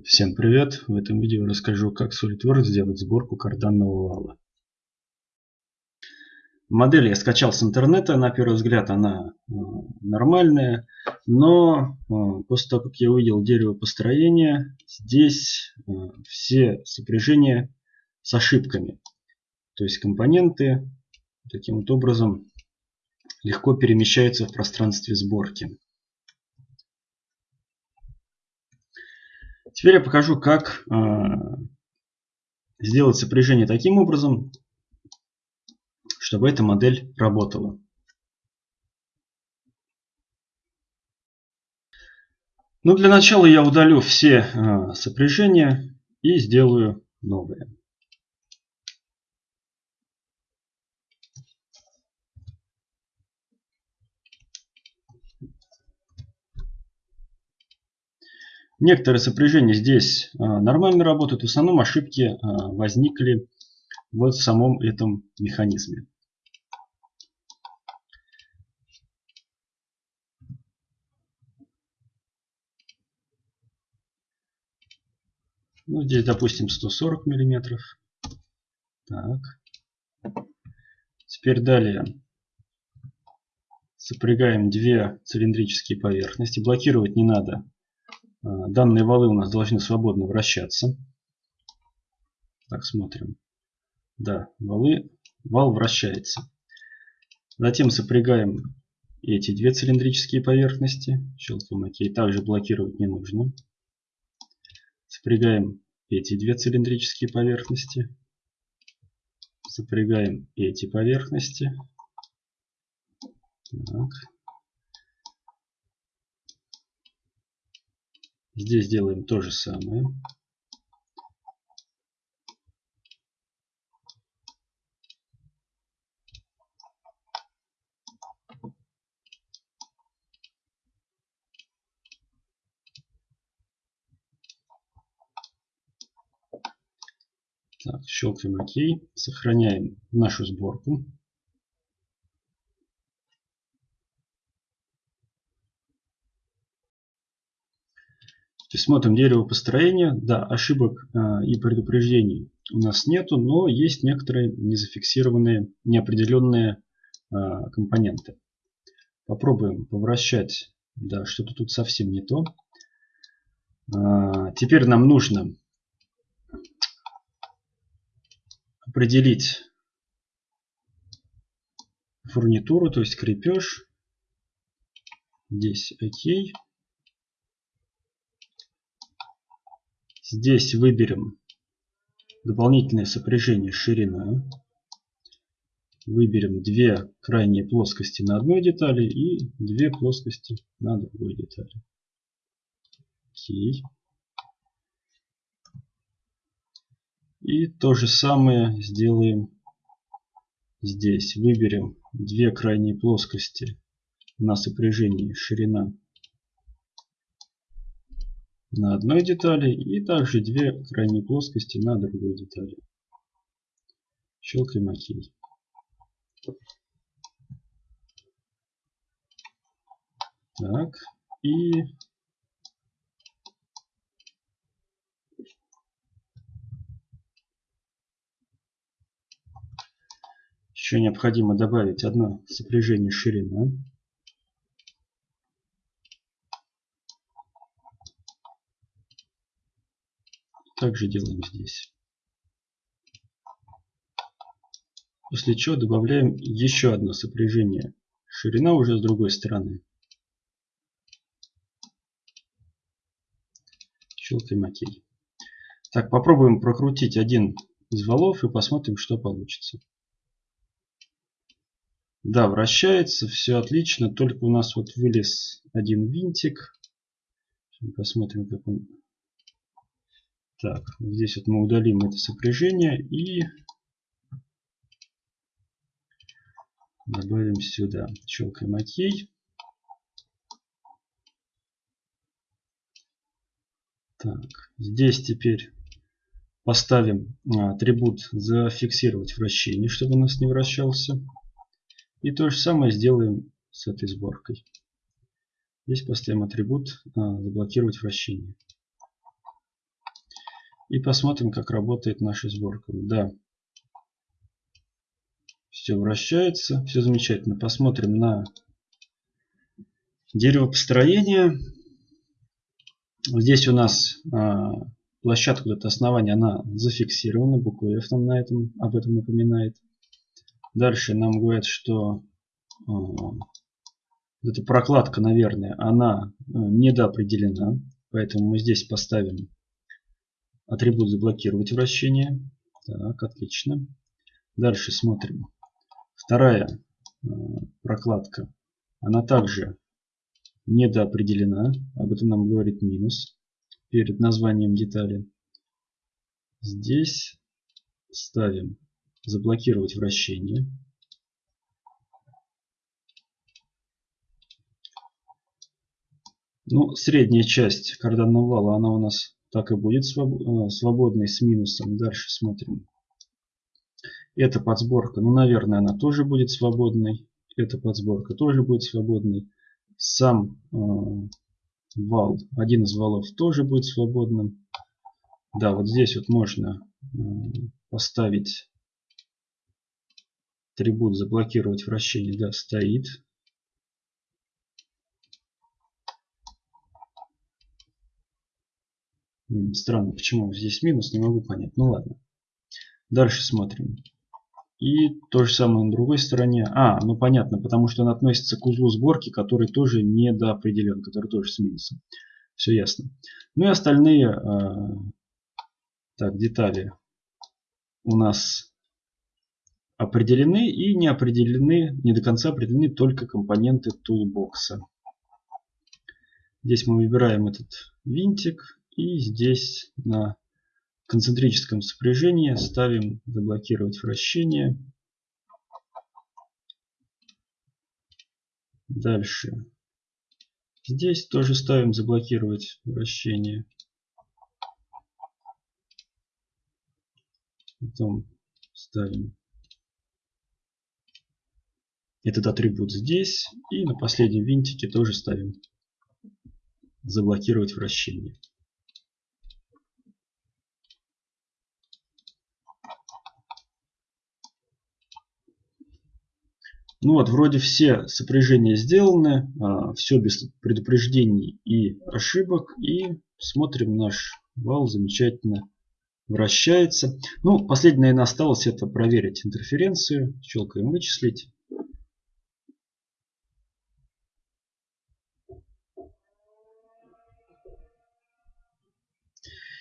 Всем привет! В этом видео расскажу, как SolidWorks сделать сборку карданного вала. Модель я скачал с интернета. На первый взгляд она э, нормальная. Но э, после того, как я увидел дерево построения, здесь э, все сопряжения с ошибками. То есть компоненты таким вот образом легко перемещаются в пространстве сборки. Теперь я покажу, как э, сделать сопряжение таким образом, чтобы эта модель работала. Ну, для начала я удалю все э, сопряжения и сделаю новые. Некоторые сопряжения здесь а, нормально работают. В основном ошибки а, возникли в самом этом механизме. Ну, здесь, допустим, 140 миллиметров. Так. Теперь далее сопрягаем две цилиндрические поверхности. Блокировать не надо данные валы у нас должны свободно вращаться. Так, смотрим. Да, валы, вал вращается. Затем сопрягаем эти две цилиндрические поверхности. Щелкаем ОК. Также блокировать не нужно. Сопрягаем эти две цилиндрические поверхности. Сопрягаем эти поверхности. Так. Здесь делаем то же самое. Так, щелкаем ОК, сохраняем нашу сборку. Смотрим дерево построения. Да, ошибок э, и предупреждений у нас нету, но есть некоторые незафиксированные, неопределенные э, компоненты. Попробуем повращать. Да, что-то тут совсем не то. Э, теперь нам нужно определить фурнитуру, то есть крепеж. Здесь ОК. Здесь выберем дополнительное сопряжение ширина. Выберем две крайние плоскости на одной детали и две плоскости на другой детали. Окей. И то же самое сделаем здесь. Выберем две крайние плоскости на сопряжении ширина на одной детали и также две крайние плоскости на другой детали. Щелкаем ОК. Так, и еще необходимо добавить одно сопряжение ширина. Также делаем здесь. После чего добавляем еще одно сопряжение. Ширина уже с другой стороны. Щелкаем ОК. Так, попробуем прокрутить один из валов и посмотрим, что получится. Да, вращается, все отлично, только у нас вот вылез один винтик. Посмотрим, как он так, здесь вот мы удалим это сопряжение и добавим сюда. Щелкаем ОК. Так, здесь теперь поставим а, атрибут зафиксировать вращение, чтобы у нас не вращался. И то же самое сделаем с этой сборкой. Здесь поставим атрибут а, заблокировать вращение. И посмотрим, как работает наша сборка. Да. Все вращается. Все замечательно. Посмотрим на дерево построения. Здесь у нас а, площадка, это основание, она зафиксирована. Буква F нам на этом, об этом напоминает. Дальше нам говорят, что а, эта прокладка, наверное, она э, недоопределена. Поэтому мы здесь поставим атрибут заблокировать вращение. Так, отлично. Дальше смотрим. Вторая э, прокладка. Она также недоопределена. Об этом нам говорит минус перед названием детали. Здесь ставим заблокировать вращение. Ну, средняя часть карданного вала, она у нас так и будет э, свободной с минусом. Дальше смотрим. Эта подсборка, ну, наверное, она тоже будет свободной. Эта подсборка тоже будет свободной. Сам э, вал, один из валов тоже будет свободным. Да, вот здесь вот можно э, поставить атрибут заблокировать вращение. Да, стоит. Странно, почему здесь минус, не могу понять. Ну ладно. Дальше смотрим. И то же самое на другой стороне. А, ну понятно, потому что он относится к узлу сборки, который тоже недоопределен, который тоже с минусом. Все ясно. Ну и остальные э, так, детали у нас определены и не определены, не до конца определены только компоненты тулбокса. Здесь мы выбираем этот винтик и здесь на концентрическом сопряжении ставим заблокировать вращение. Дальше. Здесь тоже ставим заблокировать вращение. Потом ставим этот атрибут здесь. И на последнем винтике тоже ставим заблокировать вращение. Ну вот, вроде все сопряжения сделаны, а, все без предупреждений и ошибок. И смотрим, наш вал замечательно вращается. Ну, последнее, наверное, осталось это проверить интерференцию. Щелкаем вычислить.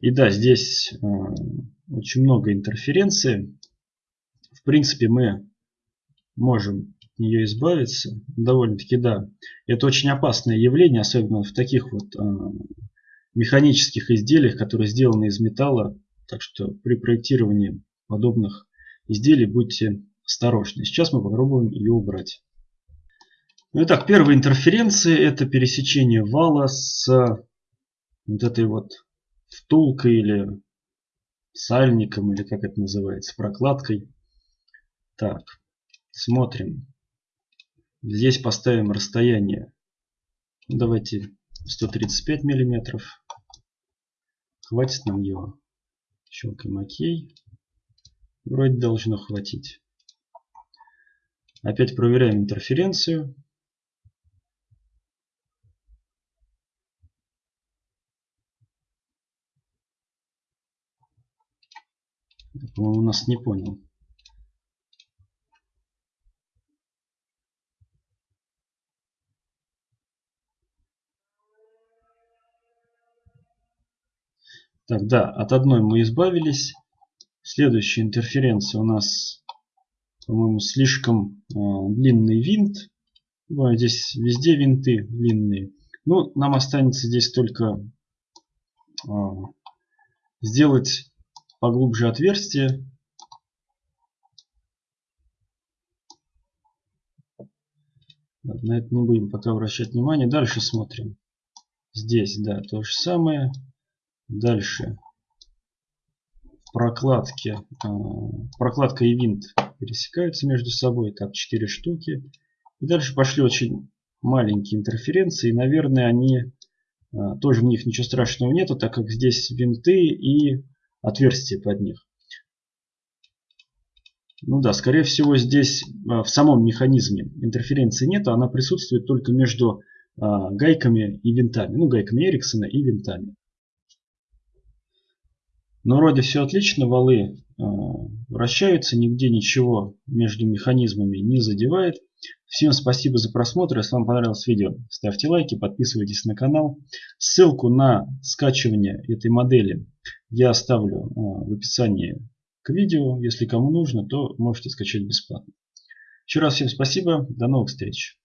И да, здесь э, очень много интерференции. В принципе, мы можем нее избавиться. Довольно-таки да. Это очень опасное явление, особенно в таких вот э, механических изделиях, которые сделаны из металла. Так что при проектировании подобных изделий будьте осторожны. Сейчас мы попробуем ее убрать. Итак, первая интерференция это пересечение вала с вот этой вот втулкой или сальником, или как это называется, прокладкой. Так, смотрим. Здесь поставим расстояние. Давайте 135 миллиметров. Хватит нам его. Щелкаем ОК. Вроде должно хватить. Опять проверяем интерференцию. По-моему, нас не понял. Так, да, от одной мы избавились. Следующая интерференция у нас, по-моему, слишком э, длинный винт. Ну, здесь везде винты длинные. Ну, нам останется здесь только э, сделать поглубже отверстие. На это не будем пока обращать внимание. Дальше смотрим. Здесь, да, то же самое. Дальше. Прокладки. А, прокладка и винт пересекаются между собой. Так, 4 штуки. И дальше пошли очень маленькие интерференции. Наверное, они а, тоже в них ничего страшного нету, так как здесь винты и отверстия под них. Ну да, скорее всего здесь в самом механизме интерференции нет, она присутствует только между гайками и винтами. Ну, гайками Эриксона и винтами. Но вроде все отлично, валы э, вращаются, нигде ничего между механизмами не задевает. Всем спасибо за просмотр. Если вам понравилось видео, ставьте лайки, подписывайтесь на канал. Ссылку на скачивание этой модели я оставлю э, в описании к видео. Если кому нужно, то можете скачать бесплатно. Еще раз всем спасибо. До новых встреч.